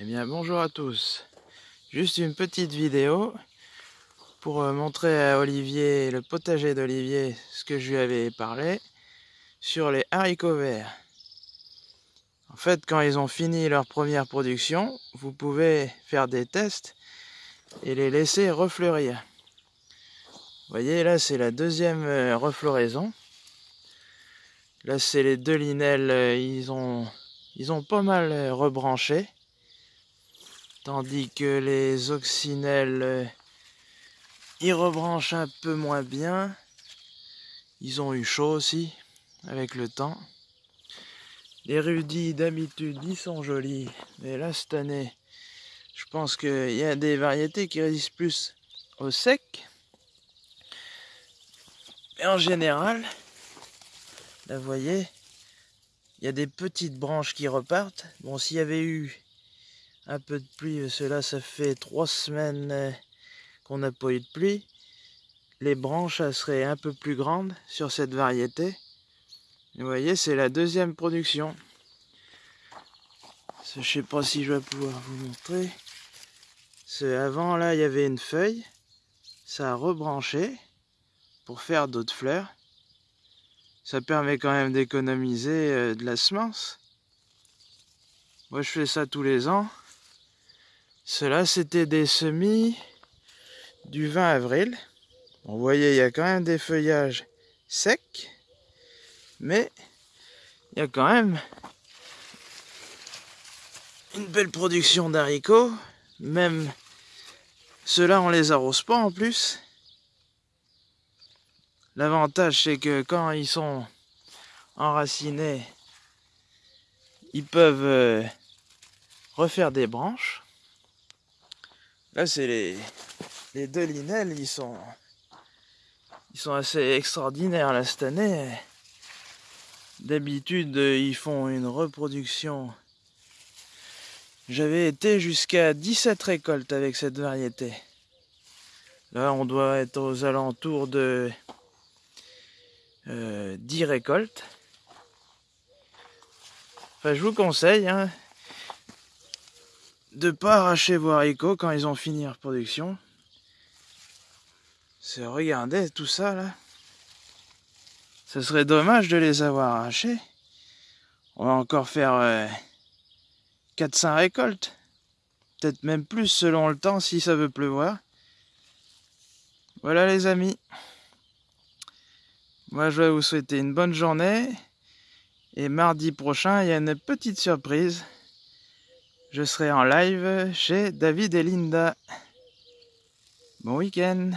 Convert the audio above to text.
Eh bien bonjour à tous. Juste une petite vidéo pour euh, montrer à Olivier, le potager d'Olivier, ce que je lui avais parlé sur les haricots verts. En fait, quand ils ont fini leur première production, vous pouvez faire des tests et les laisser refleurir. Vous voyez, là c'est la deuxième euh, refloraison. Là c'est les deux linelles, euh, ils ont, ils ont pas mal rebranché. Tandis que les oxynelles, euh, ils rebranchent un peu moins bien. Ils ont eu chaud aussi, avec le temps. Les rudis, d'habitude, ils sont jolis. Mais là, cette année, je pense qu'il y a des variétés qui résistent plus au sec. Mais en général, là, vous voyez, il y a des petites branches qui repartent. Bon, s'il y avait eu un peu de pluie, cela ça fait trois semaines euh, qu'on n'a pas eu de pluie. Les branches seraient un peu plus grandes sur cette variété. vous voyez, c'est la deuxième production. Je sais pas si je vais pouvoir vous montrer. Avant, là, il y avait une feuille. Ça a rebranché pour faire d'autres fleurs. Ça permet quand même d'économiser euh, de la semence. Moi, je fais ça tous les ans. Cela, c'était des semis du 20 avril. vous voyez, il y a quand même des feuillages secs, mais il y a quand même une belle production d'haricots. Même ceux-là, on les arrose pas en plus. L'avantage, c'est que quand ils sont enracinés, ils peuvent euh, refaire des branches. Là, c'est les, les deux linelles, ils sont, ils sont assez extraordinaires là cette année. D'habitude, ils font une reproduction. J'avais été jusqu'à 17 récoltes avec cette variété. Là, on doit être aux alentours de 10 euh, récoltes. Enfin, je vous conseille, hein, de pas arracher vos haricots quand ils ont fini leur production. C'est regardez tout ça là. Ce serait dommage de les avoir arrachés. On va encore faire 4-5 euh, récoltes. Peut-être même plus selon le temps si ça veut pleuvoir. Voilà les amis. Moi je vais vous souhaiter une bonne journée. Et mardi prochain, il y a une petite surprise je serai en live chez David et Linda. Bon week-end